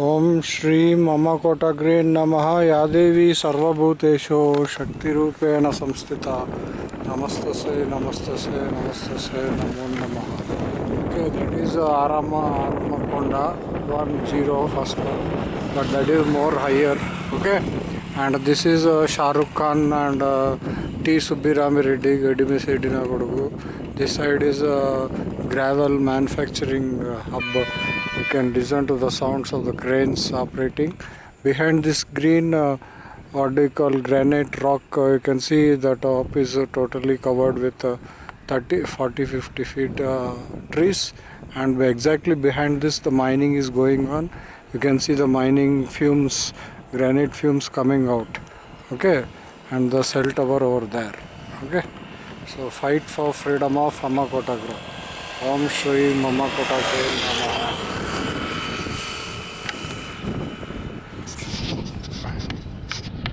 ओम श्री मम कोटग्रे नम। या देवी सर्वभूतेषु शक्तिरूपेण संस्थिता। नमस्तसे नमस्त से नमो नम। Okay that is Aram Aramkonda one zero first but that is more higher. Okay and this is uh, खा and T. Subbirama Reddy, Gadimesedinagodugu. This side is a gravel manufacturing hub. You can listen to the sounds of the cranes operating. Behind this green, uh, what do you call granite rock, uh, you can see the top is uh, totally covered with uh, 30, 40, 50 feet uh, trees. And exactly behind this, the mining is going on. You can see the mining fumes, granite fumes coming out. Okay and the cell tower over there okay? So fight for freedom of Amakotagro Om Shri Mamakotagro Namaha.